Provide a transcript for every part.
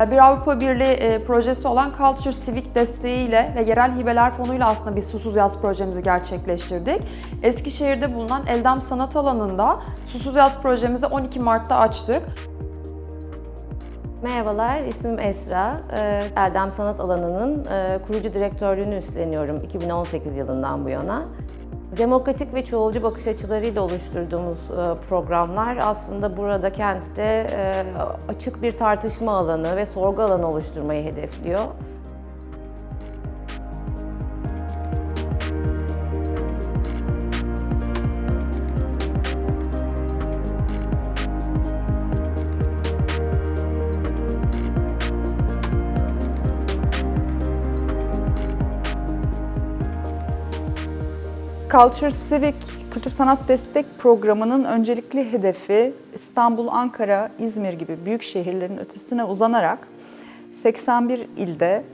Bir Avrupa Birliği e, projesi olan Culture Civic desteğiyle ve yerel hibeler fonuyla aslında biz Susuz Yaz projemizi gerçekleştirdik. Eskişehir'de bulunan Eldam Sanat Alanı'nda Susuz Yaz projemizi 12 Mart'ta açtık. Merhabalar, ismim Esra. Ee, Eldem Sanat Alanı'nın e, kurucu direktörlüğünü üstleniyorum 2018 yılından bu yana. Demokratik ve çoğulcu bakış açılarıyla oluşturduğumuz e, programlar aslında burada kentte e, açık bir tartışma alanı ve sorgu alanı oluşturmayı hedefliyor. Culture Civic Kültür Sanat Destek Programı'nın öncelikli hedefi İstanbul, Ankara, İzmir gibi büyük şehirlerin ötesine uzanarak 81 ilde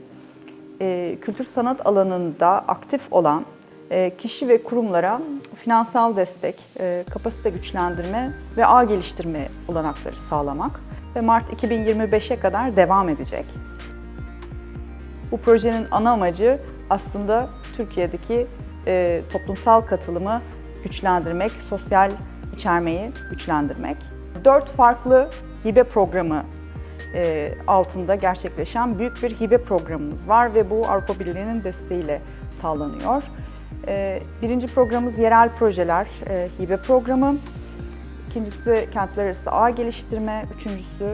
e, kültür sanat alanında aktif olan e, kişi ve kurumlara finansal destek, e, kapasite güçlendirme ve ağ geliştirme olanakları sağlamak ve Mart 2025'e kadar devam edecek. Bu projenin ana amacı aslında Türkiye'deki e, toplumsal katılımı güçlendirmek, sosyal içermeyi güçlendirmek. Dört farklı hibe programı e, altında gerçekleşen büyük bir hibe programımız var ve bu Avrupa Birliği'nin desteğiyle sağlanıyor. E, birinci programımız yerel projeler e, hibe programı. İkincisi kentler arası ağ geliştirme, üçüncüsü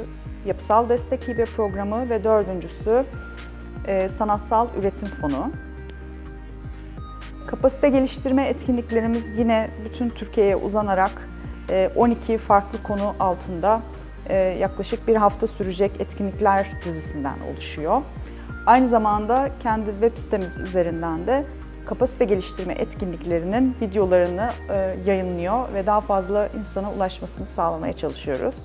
yapısal destek hibe programı ve dördüncüsü e, sanatsal üretim fonu. Kapasite geliştirme etkinliklerimiz yine bütün Türkiye'ye uzanarak e, 12 farklı konu altında e, yaklaşık bir hafta sürecek etkinlikler dizisinden oluşuyor. Aynı zamanda kendi web sitemiz üzerinden de kapasite geliştirme etkinliklerinin videolarını e, yayınlıyor ve daha fazla insana ulaşmasını sağlamaya çalışıyoruz.